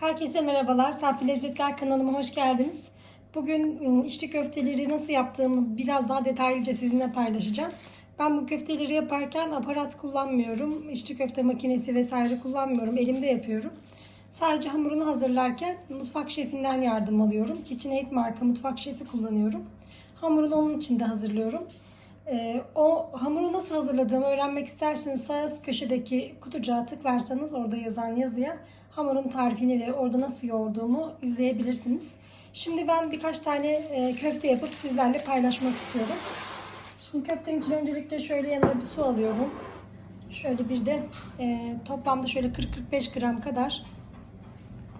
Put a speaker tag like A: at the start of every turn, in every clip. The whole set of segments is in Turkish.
A: Herkese merhabalar. Safi Lezzetler kanalıma hoş geldiniz. Bugün ım, içli köfteleri nasıl yaptığımı biraz daha detaylıca sizinle paylaşacağım. Ben bu köfteleri yaparken aparat kullanmıyorum. İçli köfte makinesi vesaire kullanmıyorum. Elimde yapıyorum. Sadece hamurunu hazırlarken mutfak şefinden yardım alıyorum. KitchenAid marka mutfak şefi kullanıyorum. Hamurunu onun için de hazırlıyorum. Ee, o hamuru nasıl hazırladığımı öğrenmek isterseniz sağ üst köşedeki kutucuğa tıklarsanız orada yazan yazıya hamurun tarifini ve orada nasıl yoğurduğumu izleyebilirsiniz. Şimdi ben birkaç tane e, köfte yapıp sizlerle paylaşmak istiyorum. Şimdi köftenin için öncelikle şöyle yanıma bir su alıyorum. Şöyle bir de e, toplamda şöyle 40-45 gram kadar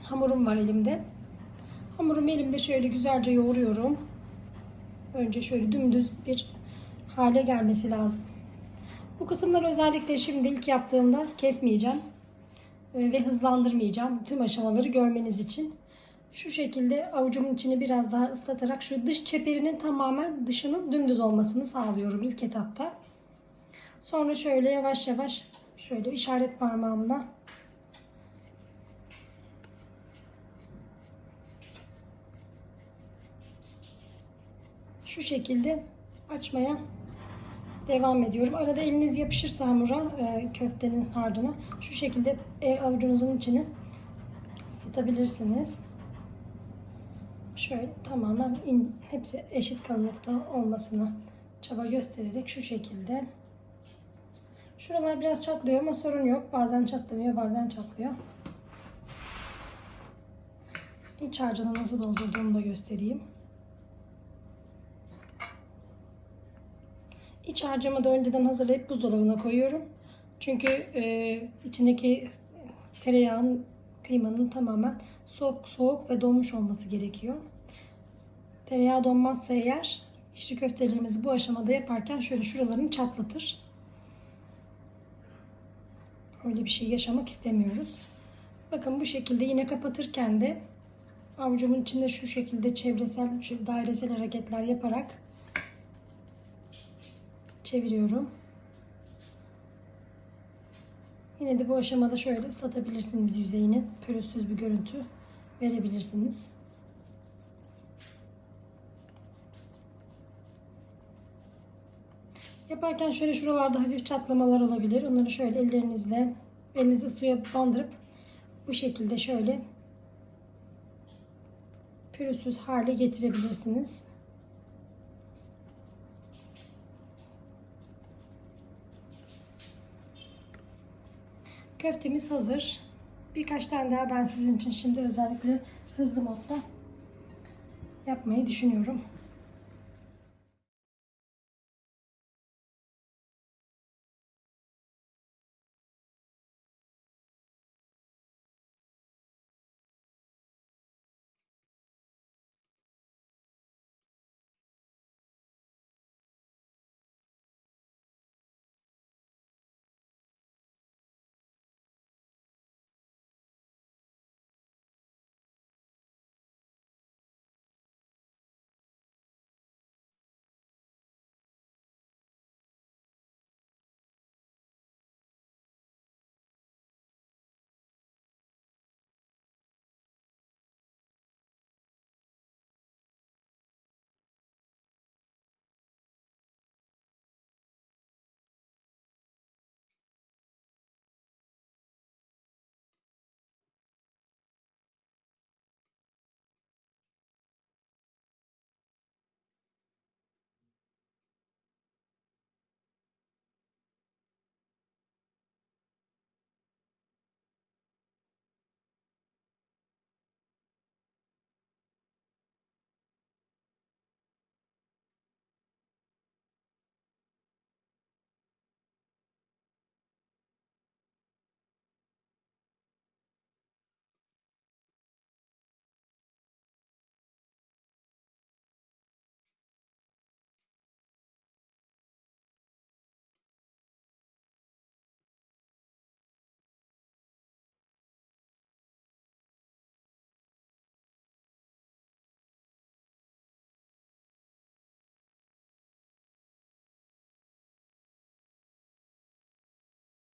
A: hamurum var elimde. Hamurumu elimde şöyle güzelce yoğuruyorum. Önce şöyle dümdüz bir hale gelmesi lazım. Bu kısımları özellikle şimdi ilk yaptığımda kesmeyeceğim ve hızlandırmayacağım. Tüm aşamaları görmeniz için. Şu şekilde avucumun içini biraz daha ıslatarak şu dış çeperinin tamamen dışının dümdüz olmasını sağlıyorum ilk etapta. Sonra şöyle yavaş yavaş şöyle işaret parmağımla şu şekilde açmaya devam ediyorum. Arada eliniz yapışırsa hamura, e, köftenin harcına şu şekilde e, avucunuzun içini ısıtabilirsiniz. Şöyle tamamen in, hepsi eşit kalınlıkta olmasına çaba göstererek şu şekilde. Şuralar biraz çatlıyor ama sorun yok. Bazen çatlamıyor, bazen çatlıyor. İç harcını nasıl doldurduğumu da göstereyim. İç harcımı da önceden hazırlayıp buzdolabına koyuyorum. Çünkü e, içindeki tereyağın, kıymanın tamamen soğuk soğuk ve donmuş olması gerekiyor. Tereyağı donmazsa eğer içli köftelerimizi bu aşamada yaparken şöyle şuralarını çatlatır. Öyle bir şey yaşamak istemiyoruz. Bakın bu şekilde yine kapatırken de avucumun içinde şu şekilde çevresel, şöyle dairesel hareketler yaparak çeviriyorum. Yine de bu aşamada şöyle ıslatabilirsiniz yüzeyini. Pürüzsüz bir görüntü verebilirsiniz. Yaparken şöyle şuralarda hafif çatlamalar olabilir. Onları şöyle ellerinizle elinizi suya bandırıp bu şekilde şöyle pürüzsüz hale getirebilirsiniz. Köftemiz hazır. Birkaç tane daha ben sizin için şimdi özellikle hızlı modda yapmayı düşünüyorum.